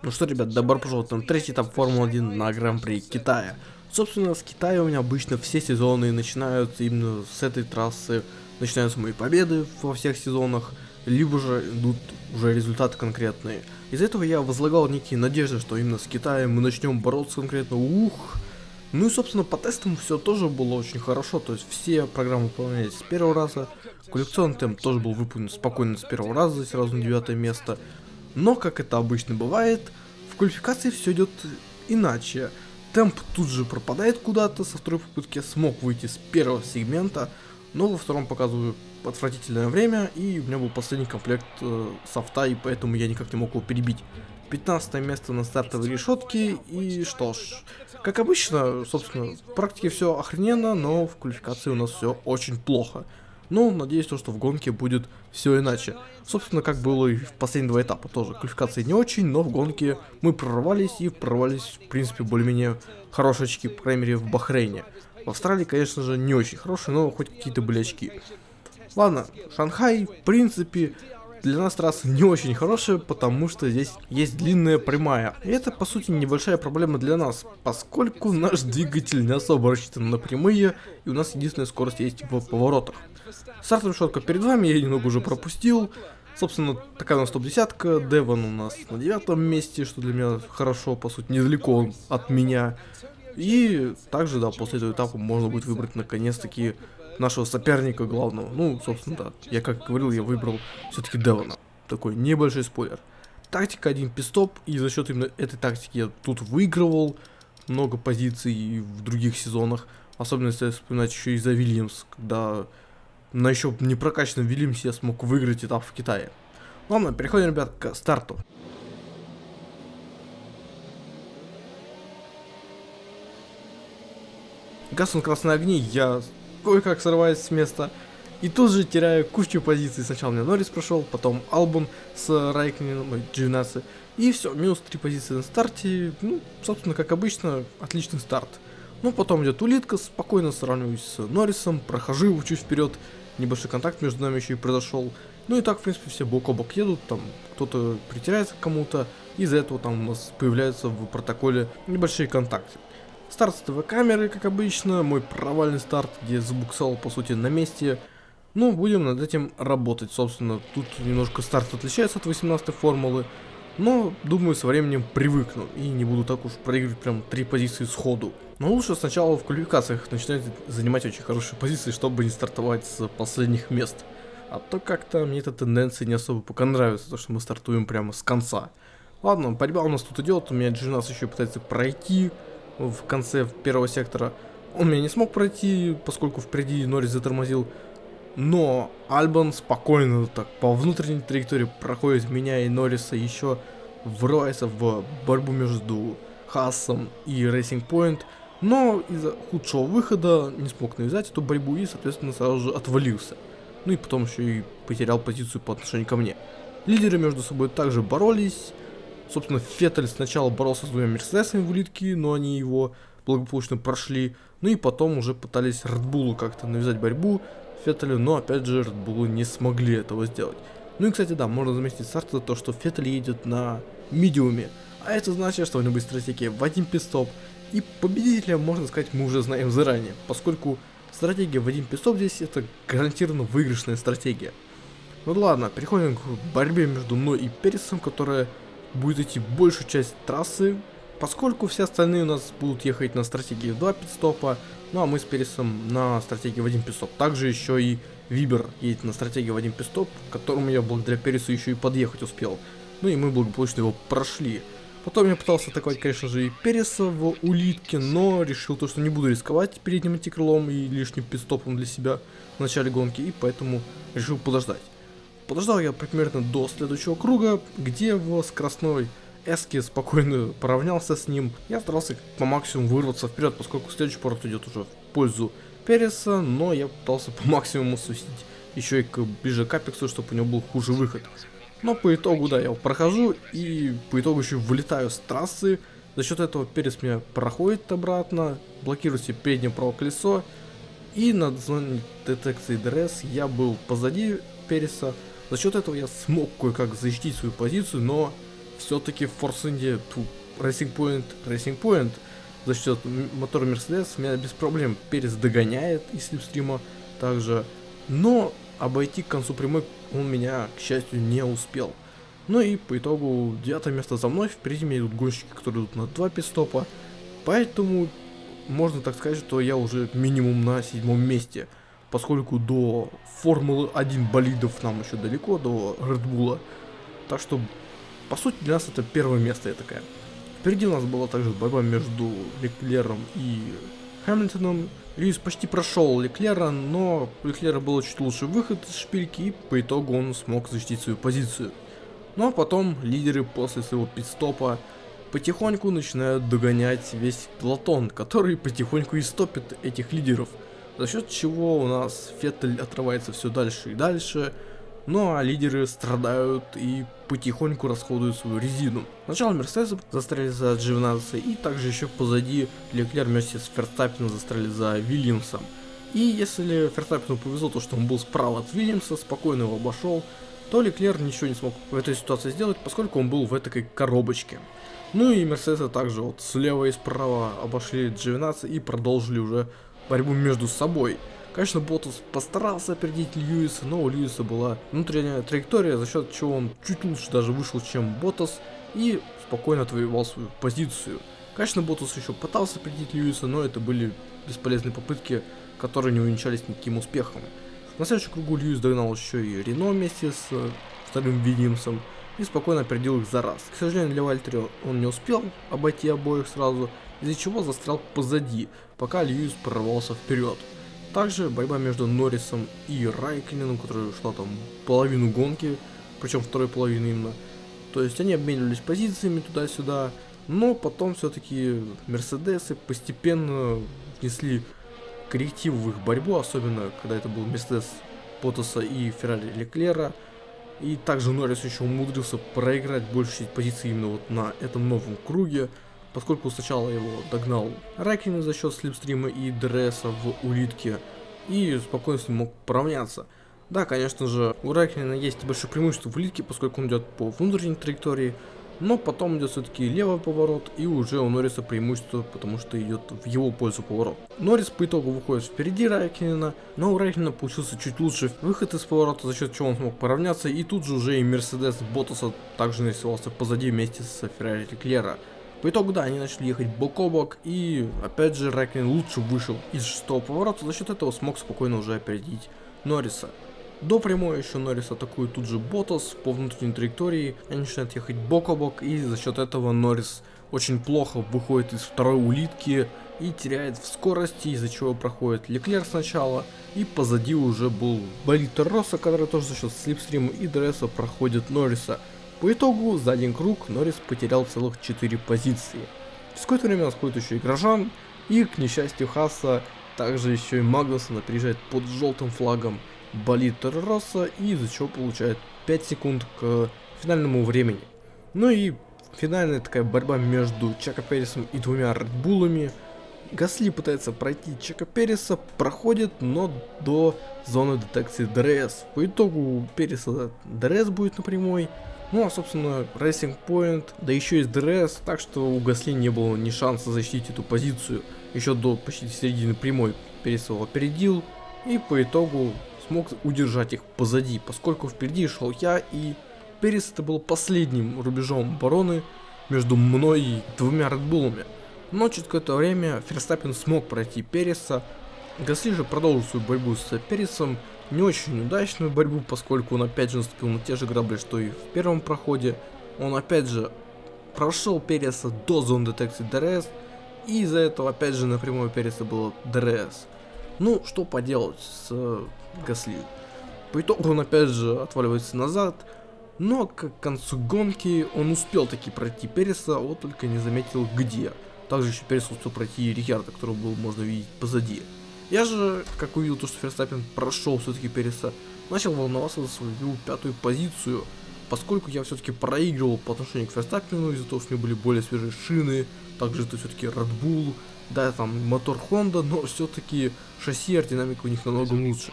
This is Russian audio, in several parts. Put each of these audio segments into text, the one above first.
Ну что, ребят, добро пожаловать на третий этап Формулы-1 на Гран-при Китая. Собственно, с Китая у меня обычно все сезоны начинаются именно с этой трассы. Начинаются мои победы во всех сезонах, либо же идут уже результаты конкретные. Из-за этого я возлагал некие надежды, что именно с Китаем мы начнем бороться конкретно. Ух! Ну и, собственно, по тестам все тоже было очень хорошо, то есть все программы выполнялись с первого раза, коллекционный темп тоже был выполнен спокойно с первого раза, сразу на девятое место, но, как это обычно бывает, в квалификации все идет иначе. Темп тут же пропадает куда-то, со второй попытки смог выйти с первого сегмента, но во втором показываю отвратительное время, и у меня был последний комплект э, софта, и поэтому я никак не мог его перебить. 15 место на стартовой решетке, и что ж, как обычно, собственно, в практике все охрененно, но в квалификации у нас все очень плохо. Ну, надеюсь, то, что в гонке будет все иначе. Собственно, как было и в последние два этапа тоже. Квалификации не очень, но в гонке мы прорвались и прорвались, в принципе, более-менее хорошие очки, по крайней мере, в Бахрейне. В Австралии, конечно же, не очень хорошие, но хоть какие-то были очки. Ладно, Шанхай, в принципе, для нас трасса не очень хорошая, потому что здесь есть длинная прямая. И это, по сути, небольшая проблема для нас, поскольку наш двигатель не особо рассчитан на прямые, и у нас единственная скорость есть в поворотах. Стартовая шотка перед вами, я немного уже пропустил. Собственно, такая у нас топ-десятка, Девон у нас на девятом месте, что для меня хорошо, по сути, недалеко от меня. И также, да, после этого этапа можно будет выбрать наконец-таки нашего соперника главного. Ну, собственно, да. Я как говорил, я выбрал все-таки Девона. Такой небольшой спойлер. Тактика один пистоп, и за счет именно этой тактики я тут выигрывал много позиций в других сезонах. Особенно если вспоминать еще и за Вильямс, когда на еще не прокачанном Вильямсе я смог выиграть этап в Китае. Ладно, переходим, ребят, к старту. Гаснут красные огни, я кое-как срываюсь с места. И тут же теряю кучу позиций. Сначала мне Норрис прошел, потом Албун с Райкнином, Джинасы. И все, минус 3 позиции на старте. Ну, собственно, как обычно, отличный старт. Ну, потом идет улитка, спокойно сравниваюсь с Норрисом, прохожу его чуть вперед. Небольшой контакт между нами еще и произошел. Ну и так, в принципе, все бок о бок едут, там кто-то притеряется к кому-то. Из-за этого там у нас появляются в протоколе небольшие контакты. Старт с ТВ-камеры, как обычно, мой провальный старт, где забуксал, по сути, на месте. Ну, будем над этим работать, собственно. Тут немножко старт отличается от 18 формулы, но, думаю, со временем привыкну и не буду так уж проигрывать прям три позиции сходу. Но лучше сначала в квалификациях начинать занимать очень хорошие позиции, чтобы не стартовать с последних мест. А то как-то мне эта тенденция не особо пока нравится, то что мы стартуем прямо с конца. Ладно, борьба у нас тут идет, у меня Джинас еще пытается пройти, в конце первого сектора. Он меня не смог пройти, поскольку впереди Норрис затормозил. Но Альбан спокойно так по внутренней траектории проходит меня и Норриса еще врывается в борьбу между Хассом и Racing Point. Но из-за худшего выхода не смог навязать эту борьбу и, соответственно, сразу же отвалился. Ну и потом еще и потерял позицию по отношению ко мне. Лидеры между собой также боролись. Собственно, Феттель сначала боролся с двумя Мерседесами в улитке, но они его благополучно прошли. Ну и потом уже пытались Редбулу как-то навязать борьбу Феттелю, но опять же Редбулу не смогли этого сделать. Ну и, кстати, да, можно заметить старта то, что Феттель едет на медиуме. А это значит, что у него будет стратегия в один пистоп. И победителя, можно сказать, мы уже знаем заранее, поскольку стратегия в один пистоп здесь это гарантированно выигрышная стратегия. Ну ладно, переходим к борьбе между мной и Пересом, которая будет идти большую часть трассы, поскольку все остальные у нас будут ехать на стратегии в 2 пидстопа, ну а мы с Пересом на стратегии в 1 пидстоп. Также еще и Вибер едет на стратегии в 1 пидстоп, к которому я благодаря Пересу еще и подъехать успел. Ну и мы благополучно его прошли. Потом я пытался атаковать, конечно же, и Переса в улитке, но решил то, что не буду рисковать передним антикрылом и лишним пидстопом для себя в начале гонки, и поэтому решил подождать. Подождал я примерно до следующего круга, где в скоростной эске спокойно поравнялся с ним. Я старался по максимуму вырваться вперед, поскольку следующий поворот идет уже в пользу Переса, но я пытался по максимуму сусить еще и к, ближе к Апексу, чтобы у него был хуже выход. Но по итогу, да, я его прохожу и по итогу еще вылетаю с трассы. За счет этого Перес меня проходит обратно, блокирует себе переднее правое колесо. И на зоне детекции ДРС я был позади Переса, за счет этого я смог кое-как защитить свою позицию, но все-таки Force India, Racing Point, Racing Point. За счет мотора Mercedes меня без проблем Перес догоняет из слепстрима также, но обойти к концу прямой он меня, к счастью, не успел. Ну и по итогу девятое место за мной, впереди меня идут гонщики, которые идут на два пистопа, поэтому можно так сказать, что я уже минимум на седьмом месте, поскольку до Формулы 1 болидов нам еще далеко, до Редбула, так что по сути для нас это первое место я такая. Впереди у нас была также борьба между Леклером и Хэмилтоном. Льюис почти прошел Леклера, но у Леклера был чуть лучше выход из шпильки, и по итогу он смог защитить свою позицию. Ну а потом лидеры после своего пидстопа потихоньку начинают догонять весь платон, который потихоньку и стопит этих лидеров. За счет чего у нас Феттель отрывается все дальше и дальше, ну а лидеры страдают и потихоньку расходуют свою резину. Сначала Мерседес застряли за Дживнаса и также еще позади Леклер вместе с Ферстаппином застряли за Вильямсом. И если Ферстаппину повезло то, что он был справа от Вильямса, спокойно его обошел, то Леклер ничего не смог в этой ситуации сделать, поскольку он был в этой коробочке. Ну и Мерседесы также вот слева и справа обошли Дживнаса и продолжили уже борьбу между собой. Конечно, Ботас постарался опередить Льюиса, но у Льюиса была внутренняя траектория, за счет чего он чуть лучше даже вышел, чем Ботас, и спокойно отвоевал свою позицию. Конечно, Ботас еще пытался опередить Льюиса, но это были бесполезные попытки, которые не увенчались никаким успехом. На следующем кругу Льюис догнал еще и Рено вместе с э, вторым Вильямсом и спокойно опередил их за раз. К сожалению, для Вальтери он не успел обойти обоих сразу, из-за чего застрял позади, пока Льюис прорвался вперед. Также борьба между Норрисом и Райкинином, которая шла там половину гонки, причем второй половины именно. То есть они обменивались позициями туда-сюда, но потом все-таки Мерседесы постепенно внесли коррективы в их борьбу, особенно когда это был Мерседес Потоса и Феррари Леклера. И также Норрис еще умудрился проиграть большую часть позиций именно вот на этом новом круге поскольку сначала его догнал Райкин за счет слепстрима и ДРСа в улитке, и спокойно с ним мог поравняться. Да, конечно же, у Райкина есть большое преимущество в улитке, поскольку он идет по внутренней траектории, но потом идет все-таки левый поворот, и уже у Норриса преимущество, потому что идет в его пользу поворот. Норрис по итогу выходит впереди Райкина, но у Райкина получился чуть лучше выход из поворота, за счет чего он смог поравняться, и тут же уже и Мерседес Ботаса также нарисовался позади вместе с Феррари Клера. По итогу, да, они начали ехать бок о бок, и опять же Рэквин лучше вышел из шестого поворота, за счет этого смог спокойно уже опередить Норриса. До прямой еще Норрис атакует тут же Ботас по внутренней траектории, они начинают ехать бок о бок, и за счет этого Норрис очень плохо выходит из второй улитки и теряет в скорости, из-за чего проходит Леклер сначала, и позади уже был болит Росса, который тоже за счет слипстрима и дресса проходит Норриса. По итогу, за один круг Норрис потерял целых 4 позиции. Через какое-то время сходит еще и Грожан, и, к несчастью Хаса, также еще и Магнусон приезжает под желтым флагом болит Росса, и из-за чего получает 5 секунд к финальному времени. Ну и финальная такая борьба между Чака Пересом и двумя Редбулами. Гасли пытается пройти Чака Переса, проходит, но до зоны детекции ДРС. По итогу у Переса ДРС будет на прямой, ну, а, собственно, Racing Point, да еще и ДРС, так что у Гасли не было ни шанса защитить эту позицию. Еще до почти середины прямой Перес его опередил, и по итогу смог удержать их позади, поскольку впереди шел я, и Перес это был последним рубежом обороны между мной и двумя Редбулами. Но через какое-то время Ферстаппин смог пройти Переса, Гасли же продолжил свою борьбу с Пересом, не очень удачную борьбу, поскольку он опять же наступил на те же грабли, что и в первом проходе. Он опять же прошел Переса до зоны детекции ДРС, и из-за этого опять же напрямую Переса было ДРС. Ну, что поделать с Гасли. По итогу он опять же отваливается назад, но к концу гонки он успел таки пройти Переса, вот только не заметил где. Также еще Перес успел пройти Рикьярда, которого было можно видеть позади. Я же, как увидел то, что Ферстаппин прошел все-таки Переса, начал волноваться за свою пятую позицию, поскольку я все-таки проигрывал по отношению к Ферстаппину из-за того, что у меня были более свежие шины, также это все-таки Red Bull, да, там мотор Honda, но все-таки шасси и аэродинамика у них намного лучше.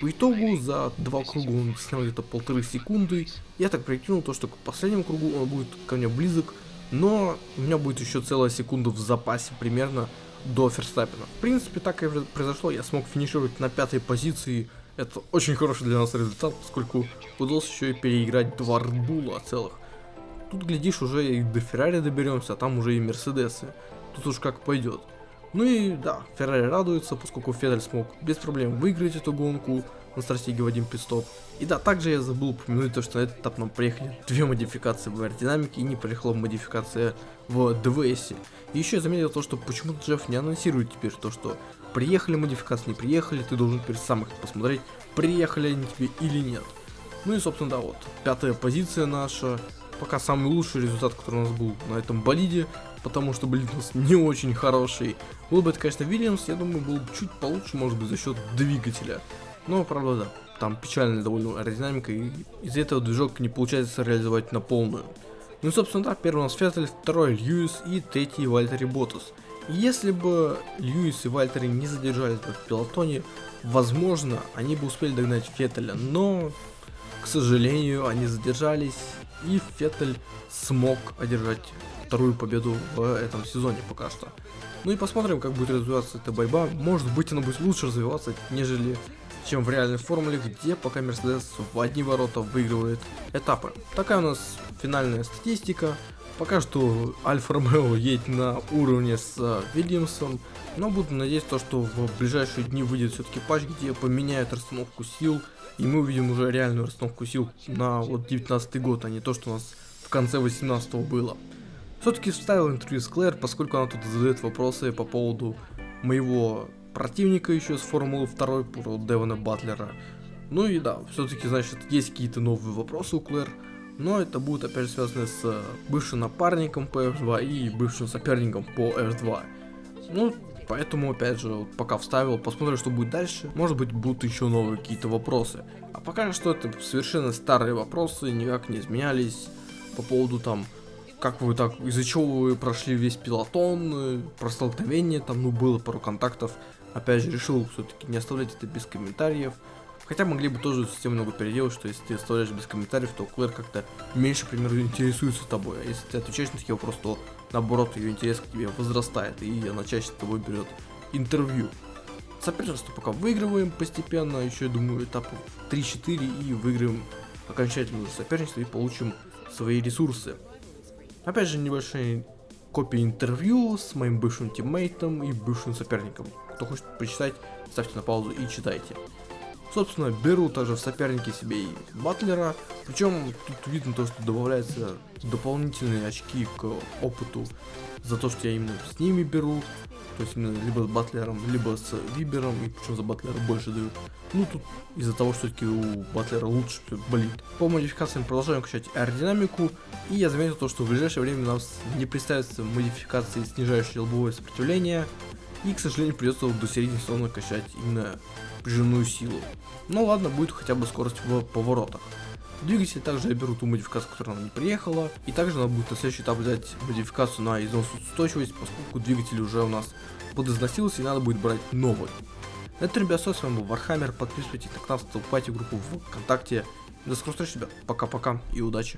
По итогу за два круга он снял где-то полторы секунды. Я так прикинул то, что к последнему кругу он будет ко мне близок, но у меня будет еще целая секунда в запасе примерно до Ферстаппина. В принципе, так и произошло, я смог финишировать на пятой позиции. Это очень хороший для нас результат, поскольку удалось еще и переиграть два Редбула целых. Тут, глядишь, уже и до Феррари доберемся, а там уже и Мерседесы. Тут уж как пойдет. Ну и да, Феррари радуется, поскольку Федель смог без проблем выиграть эту гонку на стратегии в один пидстоп. И да, также я забыл упомянуть то, что на этот этап нам приехали две модификации в аэродинамике и не приехала модификация в ДВС. И еще я заметил то, что почему-то Джефф не анонсирует теперь то, что приехали модификации, не приехали, ты должен теперь сам их посмотреть, приехали они тебе или нет. Ну и собственно да, вот, пятая позиция наша, пока самый лучший результат, который у нас был на этом болиде, потому что нас не очень хороший. Был бы это, конечно, Вильямс, я думаю, был бы чуть получше, может быть, за счет двигателя. Но, правда, да, там печальная довольно аэродинамика, и из-за этого движок не получается реализовать на полную. Ну и, собственно, да, первый у нас Феттель, второй Льюис и третий Вальтери Ботас. Если бы Льюис и Вальтери не задержались бы в пилотоне, возможно, они бы успели догнать Феттеля, но, к сожалению, они задержались, и Феттель смог одержать вторую победу в этом сезоне пока что. Ну и посмотрим, как будет развиваться эта борьба. Может быть, она будет лучше развиваться, нежели чем в реальной формуле, где пока Мерседес в одни ворота выигрывает этапы. Такая у нас финальная статистика. Пока что Альфа Ромео едет на уровне с Вильямсом, но буду надеяться, что в ближайшие дни выйдет все-таки патч, где поменяют расстановку сил, и мы увидим уже реальную расстановку сил на вот 19 год, а не то, что у нас в конце 18 было. Все-таки вставил интервью с Клэр, поскольку она тут задает вопросы по поводу моего противника еще с Формулы 2 про Девона Батлера. Ну и да, все-таки, значит, есть какие-то новые вопросы у Клэр, но это будет опять связано с бывшим напарником по F2 и бывшим соперником по F2. Ну, поэтому, опять же, вот пока вставил, посмотрим, что будет дальше. Может быть, будут еще новые какие-то вопросы. А пока что это совершенно старые вопросы, никак не изменялись по поводу там как вы так, из-за чего вы прошли весь пилотон, э, про столкновение, там, ну, было пару контактов. Опять же, решил все-таки не оставлять это без комментариев. Хотя могли бы тоже совсем много переделать, что если ты оставляешь без комментариев, то Клэр как-то меньше, к примеру, интересуется тобой. А если ты отвечаешь на такие вопросы, то наоборот, ее интерес к тебе возрастает, и она чаще с тобой берет интервью. Соперничество пока выигрываем постепенно, еще, я думаю, этапов 3-4 и выиграем окончательно соперничество и получим свои ресурсы. Опять же, небольшие копии интервью с моим бывшим тиммейтом и бывшим соперником. Кто хочет почитать, ставьте на паузу и читайте. Собственно, беру также в соперники себе и Батлера, причем тут видно то, что добавляются дополнительные очки к опыту за то, что я именно с ними беру, то есть именно либо с Батлером, либо с Вибером, и причем за Батлера больше дают. Ну тут из-за того, что все-таки у Батлера лучше болит. По модификациям продолжаем качать аэродинамику, и я заметил то, что в ближайшее время у нас не представится модификации, снижающие лобовое сопротивление, и, к сожалению, придется до середины сезона качать именно прижимную силу. Ну ладно, будет хотя бы скорость в поворотах. Двигатель также я беру ту модификацию, которая нам не приехала. И также надо будет на следующий этап взять модификацию на износоустойчивость, поскольку двигатель уже у нас подизносился и надо будет брать новый. На этом, ребят, с вами был Вархаммер. Подписывайтесь на канал, вступайте в группу ВКонтакте. До скорых встреч, ребят. Пока-пока и удачи.